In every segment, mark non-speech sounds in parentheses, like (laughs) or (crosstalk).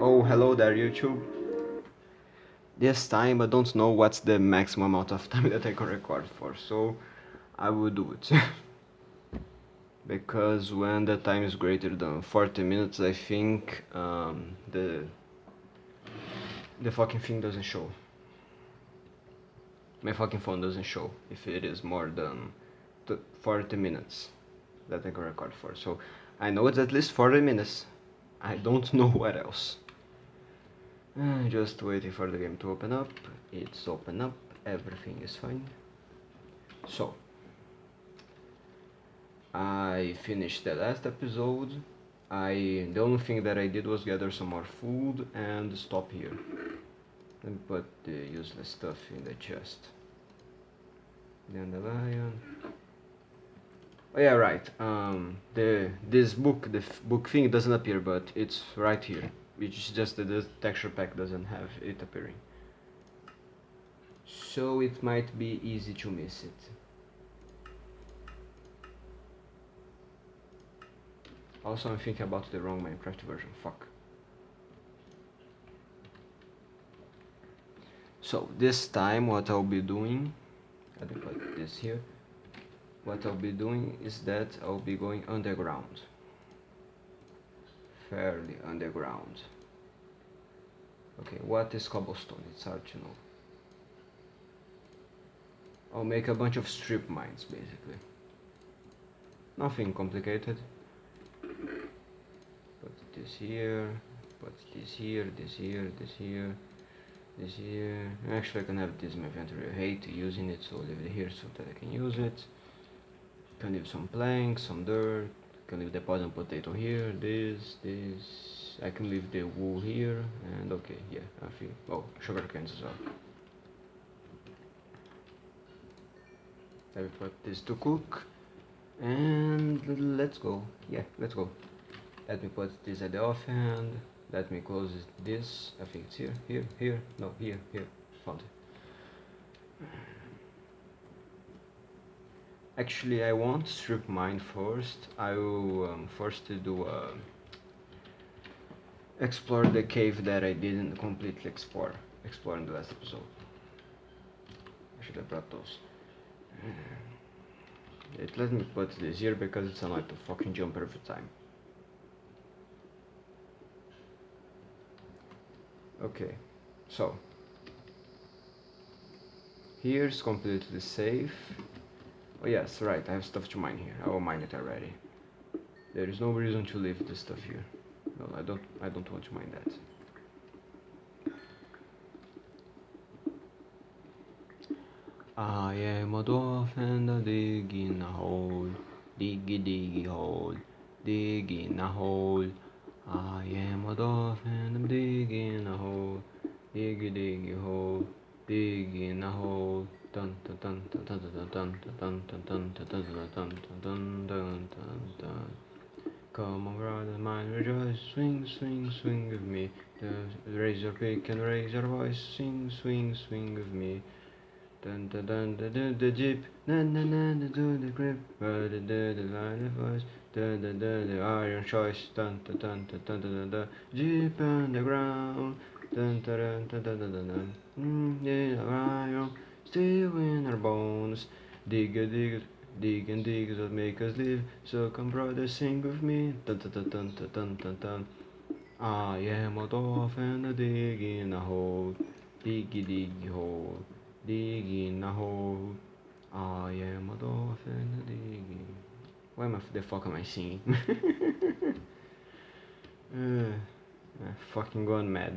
Oh, hello there, YouTube. This time I don't know what's the maximum amount of time (laughs) that I can record for, so I will do it. (laughs) because when the time is greater than 40 minutes, I think um, the the fucking thing doesn't show. My fucking phone doesn't show if it is more than 40 minutes that I can record for. So I know it's at least 40 minutes. I don't (laughs) know what else. Uh, just waiting for the game to open up. It's open up. Everything is fine. So I finished the last episode. I the only thing that I did was gather some more food and stop here. Me put the useless stuff in the chest. Dandelion. Oh yeah, right. Um, the this book, the book thing doesn't appear, but it's right here. Which is just that the texture pack doesn't have it appearing. So it might be easy to miss it. Also, I'm thinking about the wrong Minecraft version. Fuck. So this time, what I'll be doing, let me put this here. What I'll be doing is that I'll be going underground, fairly underground. Okay, what is cobblestone? It's hard to know. I'll make a bunch of strip mines, basically. Nothing complicated put this here put this here this here this here this here actually I can have this in my inventory I hate using it so I'll leave it here so that I can use it can leave some planks some dirt can leave the poison potato here this this I can leave the wool here and okay yeah I feel oh sugar canes as well. I will put this to cook and let's go. Yeah let's go. Let me put this at the offhand let me close this. I think it's here here here. No here here. Found it. Actually I won't strip mine first. I will um, first do a explore the cave that I didn't completely explore explore in the last episode I should have brought those uh, it let me put this here because it's annoying to fucking jump every time. Okay, so here's completely safe. Oh yes, right, I have stuff to mine here. I will mine it already. There is no reason to leave this stuff here. No, I don't I don't want to mind that. I am a dwarf and I dig in a hole, diggy diggy hole, digging a hole. I am a dwarf and I'm digging a hole, diggy diggy hole, digging a hole. Dun Dun dun dun dun dun dun dun dun dun dun dun dun dun dun dun dun Come on, brother mine, rejoice, swing, swing, swing with me. Raise your pick and your voice, swing, swing, swing with me. Dun dun dun dun dun the jeep, dun dun dun dun dun the grip, dun dun dun the line of voice, dun dun dun the iron choice, dun dun dun dun dun dun dun jeep on the ground, dun dun dun dun dun dun dun mm, yeah, iron, still in our bones, dig a Dig and dig is what make us live. So come brother, sing with me. Dun dun dun dun dun dun dun dun. I am a dwarf and I dig in a hole. Diggy diggy hole. Dig in a hole. I am a dwarf and I dig. Why am I, the fuck am I singing? (laughs) uh, I'm fucking going mad.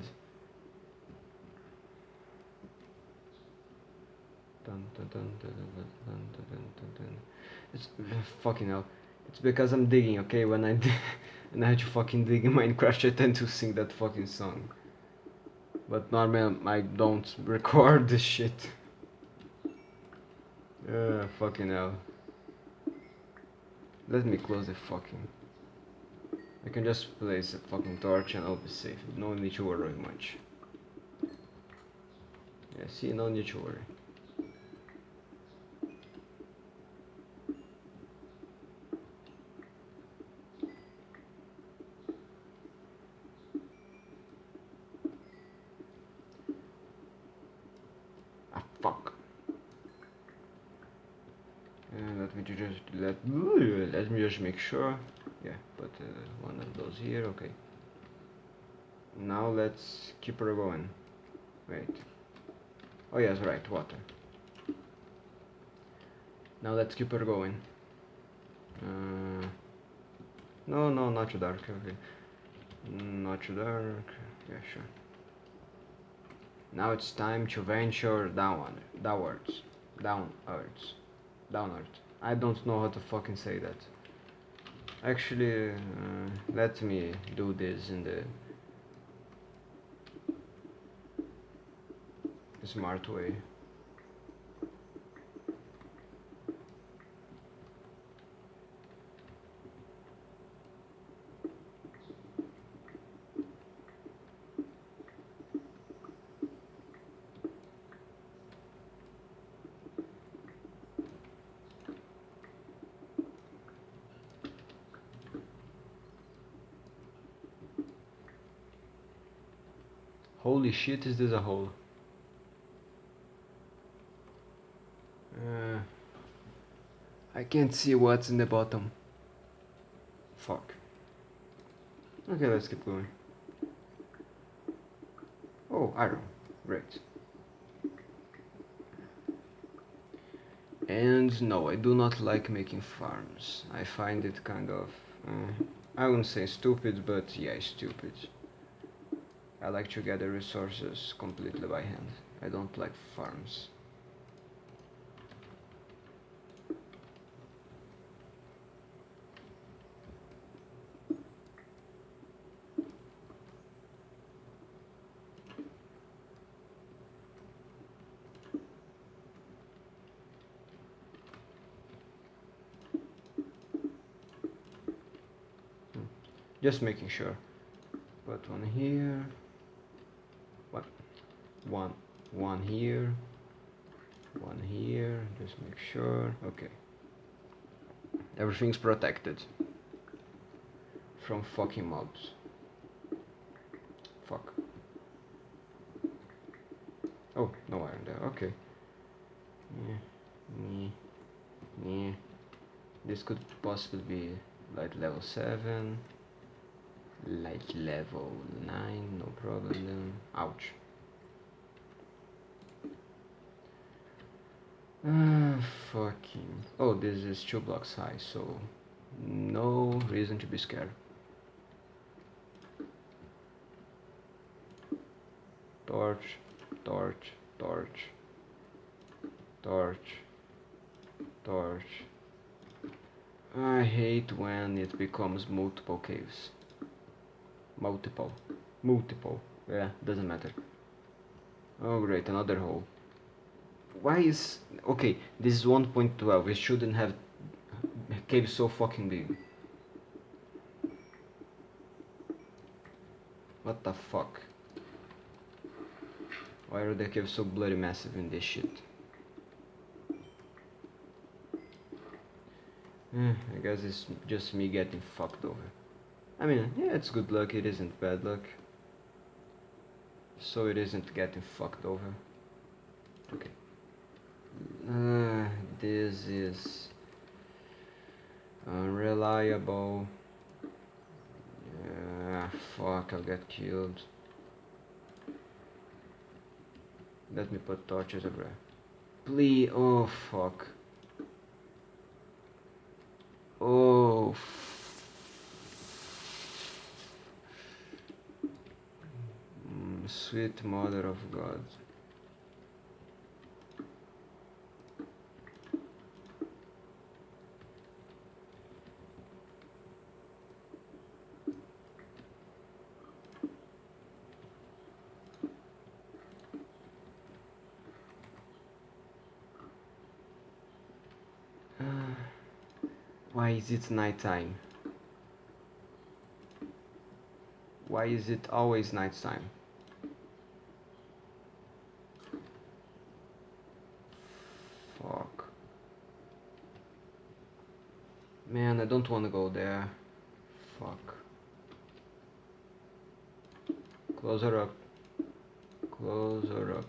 It's uh, fucking hell. It's because I'm digging, okay? When I and I had to fucking dig in Minecraft, I tend to sing that fucking song. But normally I don't record this shit. Uh, fucking hell. Let me close the fucking... I can just place a fucking torch and I'll be safe. No need to worry much. Yeah, see, no need to worry. let me just make sure. Yeah, put uh, one of those here. Okay. Now let's keep her going. Wait. Oh yes, right, water. Now let's keep her going. Uh, no, no, not too dark. Okay. Not too dark. Yeah, sure. Now it's time to venture down, downwards, downwards, downwards. I don't know how to fucking say that. Actually, uh, let me do this in the smart way. Holy shit, is this a hole? Uh, I can't see what's in the bottom. Fuck. Okay, let's keep going. Oh, iron. Great. And no, I do not like making farms. I find it kind of... Uh, I wouldn't say stupid, but yeah, stupid. I like to gather resources completely by hand. I don't like farms. Hmm. Just making sure. Put one here one one here one here just make sure okay. Everything's protected from fucking mobs. Fuck. Oh no iron there okay. Yeah, yeah, yeah. this could possibly be light level 7 light level 9 no problem. Then ouch Uh, fucking. Oh, this is two blocks high, so no reason to be scared. Torch, torch, torch, torch, torch. I hate when it becomes multiple caves. Multiple. Multiple. Yeah, doesn't matter. Oh great, another hole why is okay this is 1.12 it shouldn't have cave so fucking big. What the fuck? Why are the caves so bloody massive in this shit? Eh, I guess it's just me getting fucked over. I mean yeah it's good luck. It isn't bad luck. So it isn't getting fucked over. Okay uh, this is unreliable. Yeah, fuck, I'll get killed. Let me put torches everywhere. Please, oh fuck. Oh. Mm, sweet mother of God. Why is it nighttime? Why is it always nighttime? Fuck. Man, I don't want to go there. Fuck. Close her up. Close her up.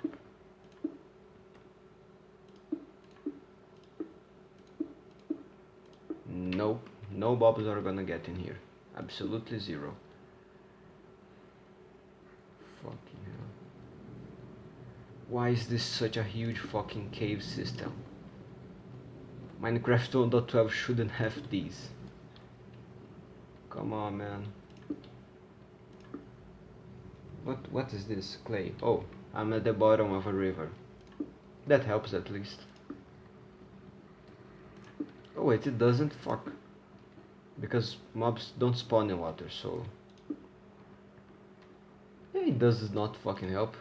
Nope. No mobs are gonna get in here. Absolutely zero. Fucking hell. Why is this such a huge fucking cave system? Minecraft 1.12 shouldn't have these. Come on, man. What what is this? Clay. Oh, I'm at the bottom of a river. That helps at least. Oh wait, it doesn't? Fuck. Because mobs don't spawn in water, so... It does not fucking help.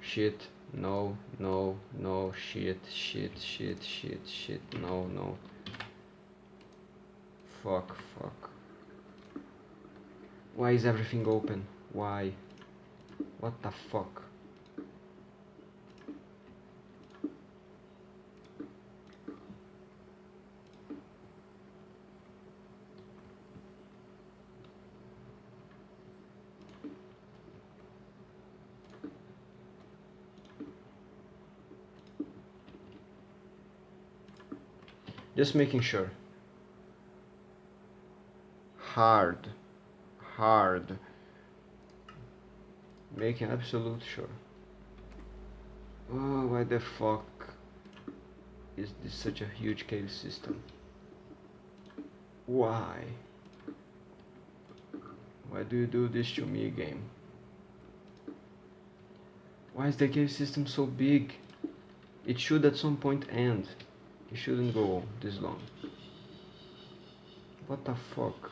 Shit, no, no, no, shit, shit, shit, shit, shit, no, no. Fuck, fuck. Why is everything open? Why? What the fuck? Just making sure. Hard. Hard. Making absolute sure. Oh, why the fuck is this such a huge cave system? Why? Why do you do this to me, game? Why is the cave system so big? It should at some point end. It shouldn't go this long. What the fuck?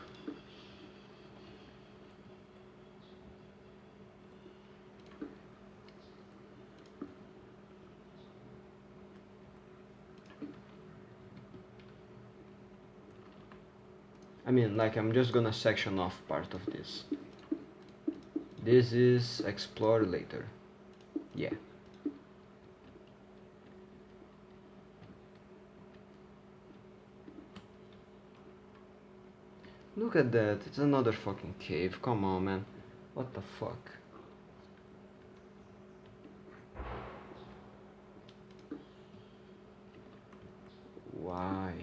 I mean, like, I'm just gonna section off part of this. This is explore later. Yeah. Look at that, it's another fucking cave, come on man. What the fuck? Why?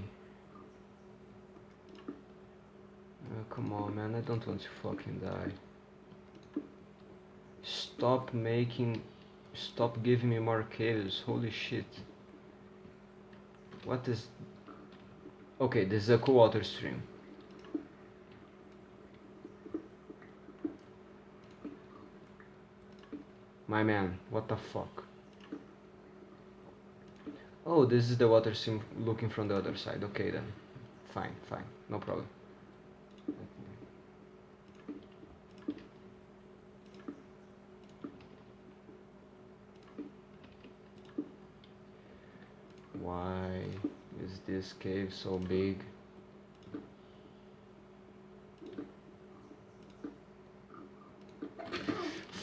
Oh, come on man, I don't want to fucking die. Stop making... Stop giving me more caves, holy shit. What is... Okay, this is a cool water stream. My man, what the fuck? Oh, this is the water sim looking from the other side. Okay then. Fine, fine. No problem. Why is this cave so big?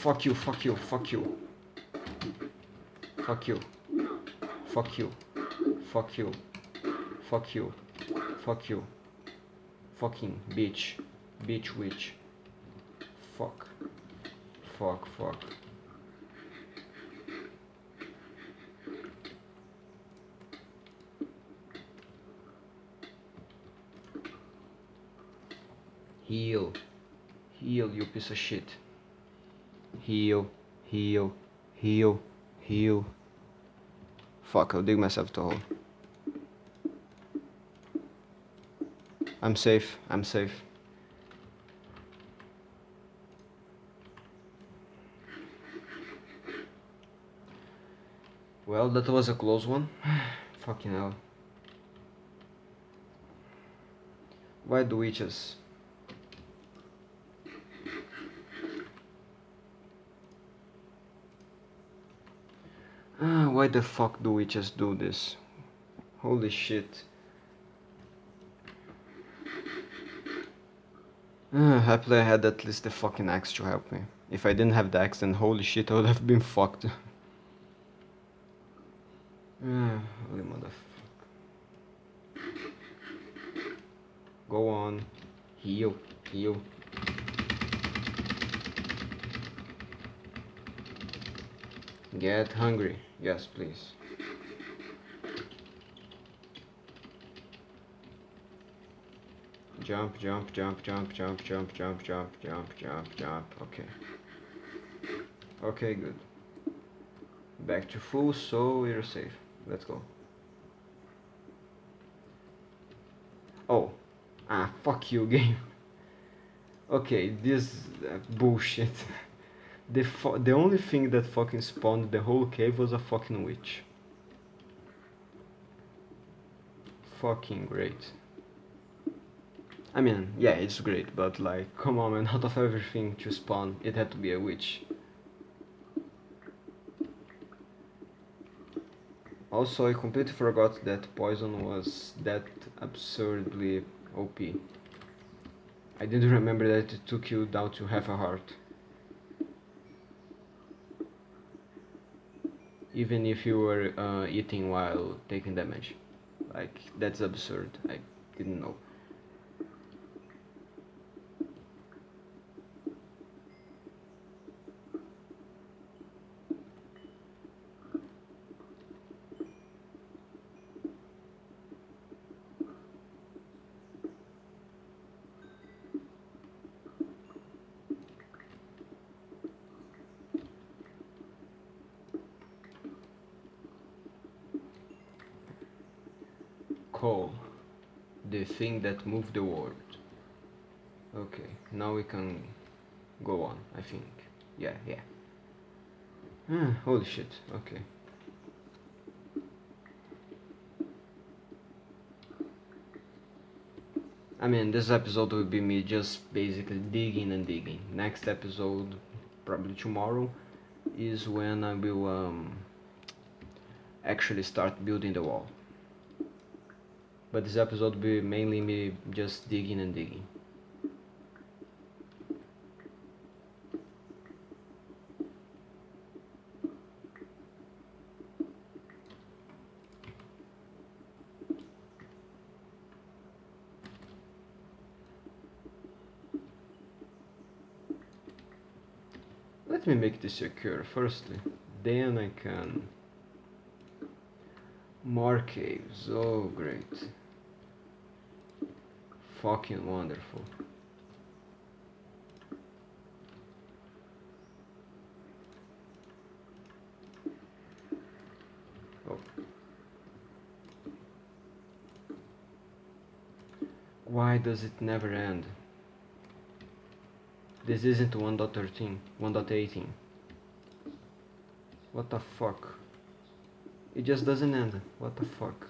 Fuck you, fuck you, fuck you. Fuck you. Fuck you. Fuck you. Fuck you. Fuck you. Fucking bitch. Bitch witch. Fuck. Fuck, fuck. Heal. Heal, you piece of shit heal, heal, heal, heal. Fuck, I'll dig myself to hole. I'm safe, I'm safe. Well, that was a close one. (sighs) Fucking hell. Why do witches? Ah, why the fuck do we just do this? Holy shit. (sighs) Ah, happily I had at least the fucking axe to help me. If I didn't have the axe then holy shit I would have been fucked. ah, (sighs) (sighs) holy motherfucker. Go on. Heal. Heal. Get hungry. Yes, please. Jump, jump, jump, jump, jump, jump, jump, jump, jump, jump, jump. Okay. Okay, good. Back to full, so we're safe. Let's go. Oh. Ah, fuck you, (laughs) game. Okay, this uh, bullshit. (laughs) the the only thing that fucking spawned the whole cave was a fucking witch. Fucking great. I mean, yeah, it's great, but like, come on man, (laughs) out of everything to spawn, it had to be a witch. Also, I completely forgot that poison was that absurdly OP. I didn't remember that it took you down to half a heart. Even if you were uh, eating while taking damage. Like, that's absurd. I didn't know. Coal, the thing that moved the world. Okay, now we can go on, I think. Yeah, yeah. Ah, holy shit, okay. I mean, this episode will be me just basically digging and digging. Next episode, probably tomorrow, is when I will um, actually start building the wall but this episode will be mainly me just digging and digging. Let me make this secure. Firstly, then I can more caves, oh great fucking wonderful. Oh. Why does it never end? This isn't 1.13, 1.18. What the fuck? It just doesn't end. What the fuck?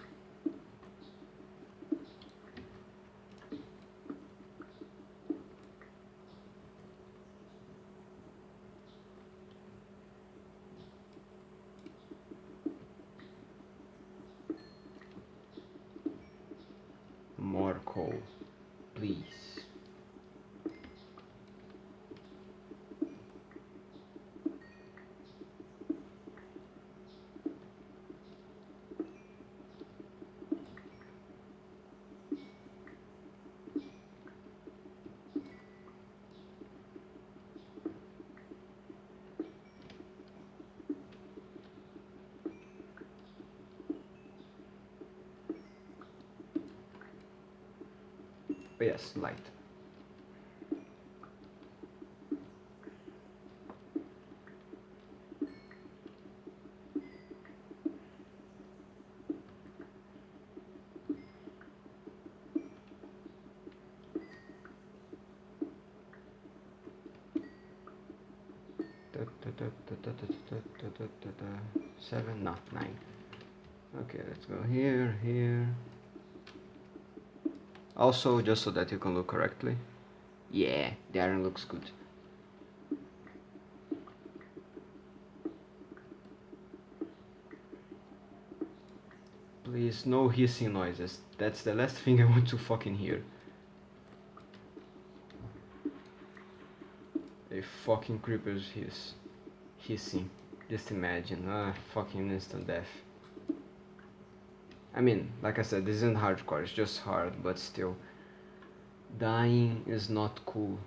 yes, light. Seven, not nine. Okay, let's go here, here. Also, just so that you can look correctly. Yeah, the iron looks good. Please, no hissing noises. That's the last thing I want to fucking hear. A fucking creeper's hiss. Hissing. Just imagine. Ah, fucking instant death. I mean, like I said, this isn't hardcore, it's just hard, but still. Dying is not cool.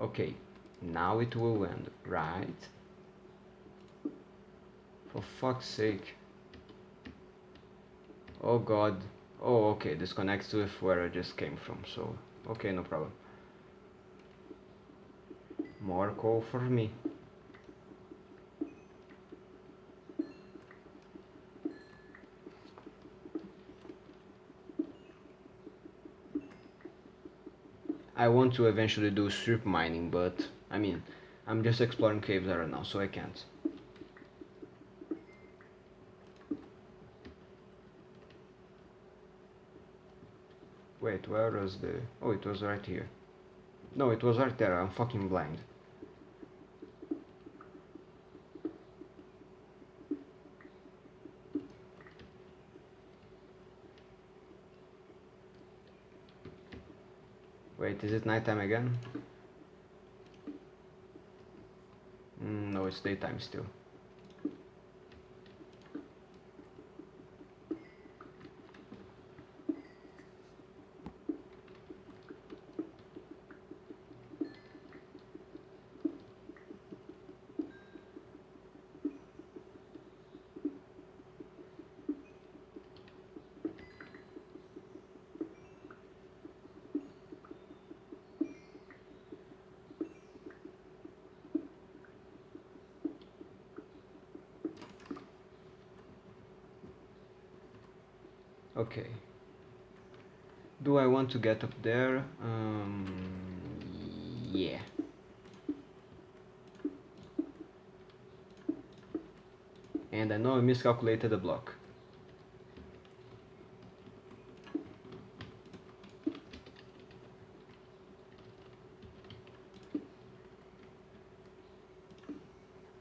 Okay, now it will end, right? For fuck's sake. Oh god. Oh, okay, this connects with where I just came from, so... Okay, no problem. More coal for me. I want to eventually do strip mining, but I mean, I'm just exploring caves right now, so I can't. Wait, where was the... Oh, it was right here. No, it was right there, I'm fucking blind. Wait, is it nighttime again? Mm, no, it's daytime still. Okay. Do I to get up there? Um, yeah. And I know I miscalculated the block.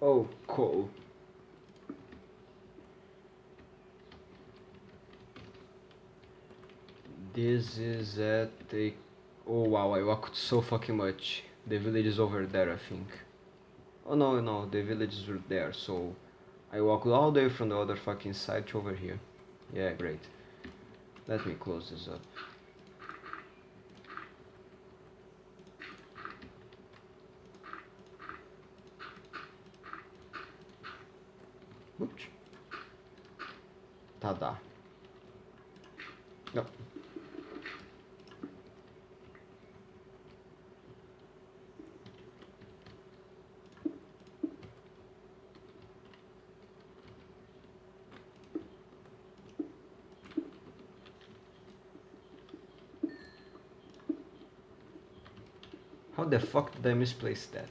Oh, cool. Is at the... Oh wow, I walked so fucking much. The village is over there, I think. Oh no, no, the villages were there, so... I walked all the way from the other fucking side to over here. Yeah, great. Let me close this up. How the fuck did I misplace that?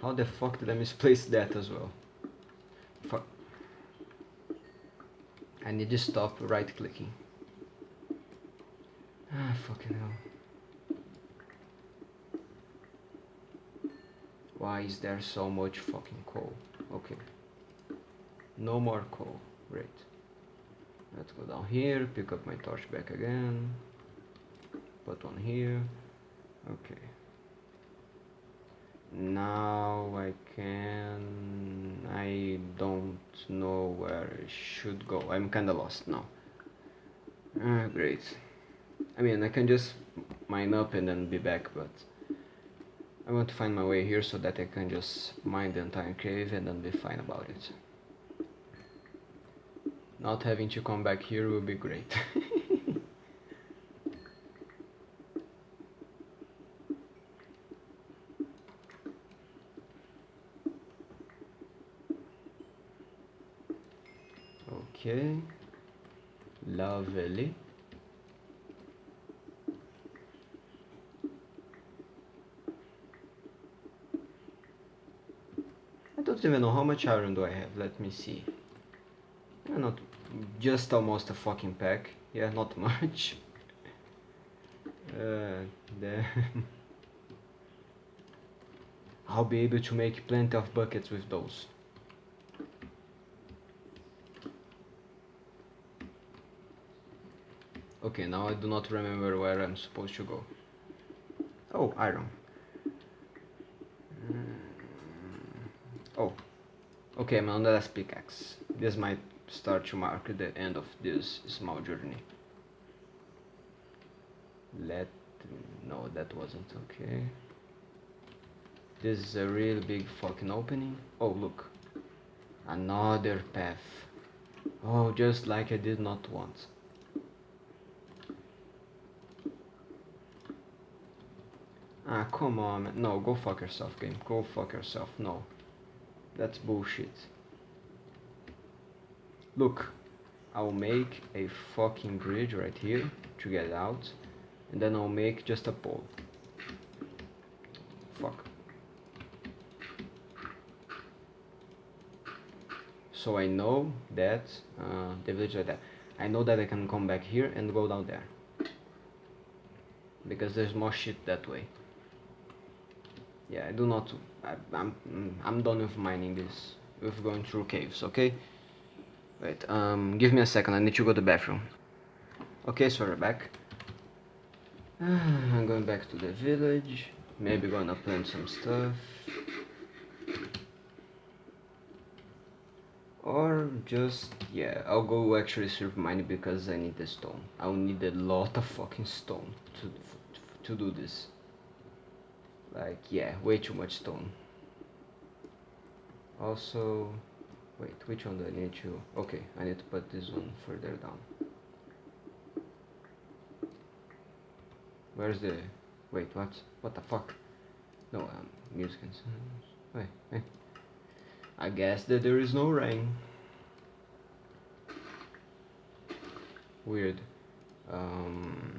How the fuck did I misplace that as well? Fuck. I need to stop right clicking. Ah, fucking hell. Why is there so much fucking coal? Okay. No more coal. Great. Let's go down here, pick up my torch back again. Put on here. Okay. Now I can... I don't know where I should go. I'm kinda lost now. Ah, great. I mean, I can just mine up and then be back, but... I want to find my way here so that I can just mine the entire cave and then be fine about it. Not having to come back here will be great. (laughs) okay. Lovely. I don't even know how much iron do I have. Let me see. Not just almost a fucking pack. Yeah, not (laughs) much. uh, then (laughs) I'll be able to make plenty of buckets with those. Okay, now I do not remember where I'm supposed to go. Oh, iron. Oh, okay, the last pickaxe. This might start to mark the end of this small journey. Let... no, that wasn't okay. This is a real big fucking opening. Oh, look. Another path. Oh, just like I did not want. Ah, come on, man. No, go fuck yourself, game. Go fuck yourself. No. That's bullshit. Look, I'll make a fucking bridge right here to get out. And then I'll make just a pole. Fuck. So I know that, uh, the village that. I know that I can come back here and go down there. Because there's more shit that way yeah I do not I, I'm I'm done with mining this with going through caves okay? Wait um give me a second I need to go to the bathroom. Okay so we're back. (sighs) I'm going back to the village maybe gonna plant some stuff. Or just yeah I'll go actually surf mining because I need the stone. I'll need a lot of fucking stone to to do this like yeah way too much stone. Also wait which one do I need to okay I need to put this one further down. Where's the wait what what the fuck? No um music and sounds. Wait, wait. I guess that there is no rain. Weird. Um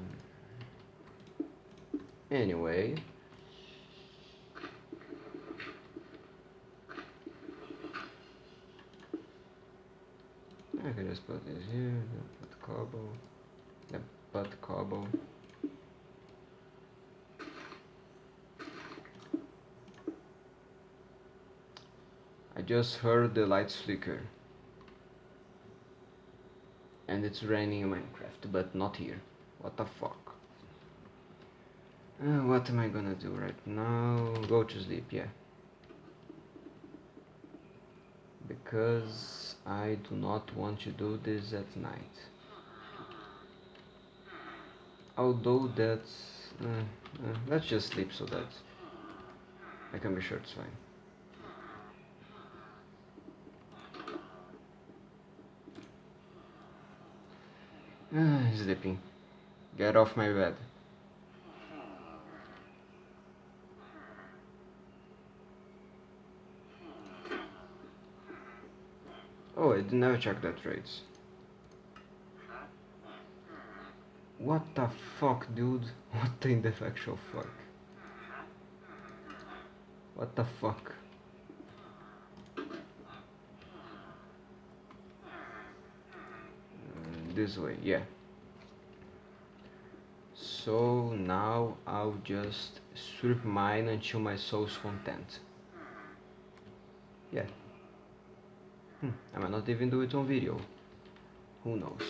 anyway I can just put this here, put cobble, then put cobble. I just heard the lights flicker. And it's raining in Minecraft, but not here. What the fuck? Uh, what am I gonna do right now? Go to sleep, yeah. Because I do not want to do this at night. Although that's... Uh, uh, let's just sleep so that I can be sure it's fine. Ah, sleeping. Get off my bed. Oh, I never checked that rates. What the fuck, dude? (laughs) What in the actual fuck? What the fuck? Uh, this way, yeah. So now I'll just strip mine until my soul's content. Yeah. Hmm, I might not even do it on video. Who knows?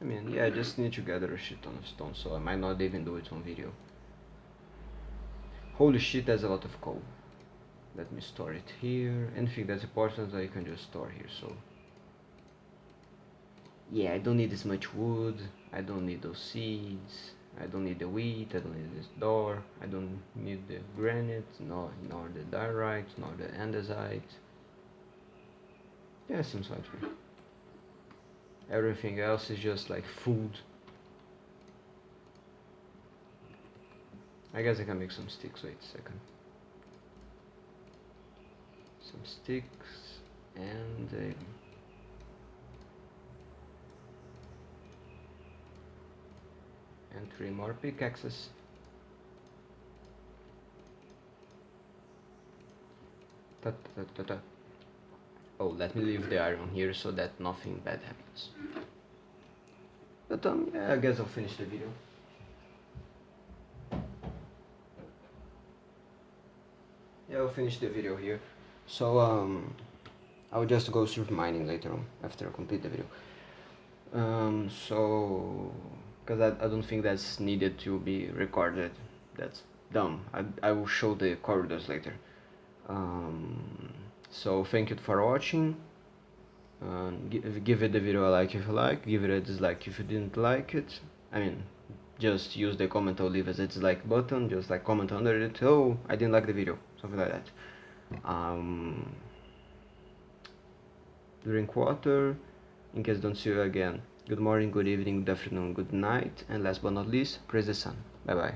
I mean, yeah, I just need to gather a shit ton of stone, so I might not even do it on video. Holy shit, there's a lot of coal. Let me store it here. Anything that's important I can just store here, so yeah I don't need this much wood I don't need those seeds I don't need the wheat I don't need this door I don't need the granite nor, nor the diorite nor the andesite. Yeah seems to me everything else is just like food. I guess I can make some sticks wait a second. Some sticks and uh, and three more pickaxes. Ta -ta -ta oh let me leave the iron here so that nothing bad happens. But um yeah, I guess I'll finish the video. Yeah I'll finish the video here. So um I'll just go through mining later on after I complete the video. Um so because I, I don't think that's needed to be recorded. That's dumb. I, I will show the corridors later. Um, so thank you for watching. Uh, give, give it the video a like if you like give it a dislike if you didn't like it. I mean, just use the comment or leave as a dislike button, just like comment under it, oh, I didn't like the video, something like that. Um, drink water, in case don't see you again. Good morning, good evening, good afternoon, good night, and last but not least, praise the sun. Bye bye.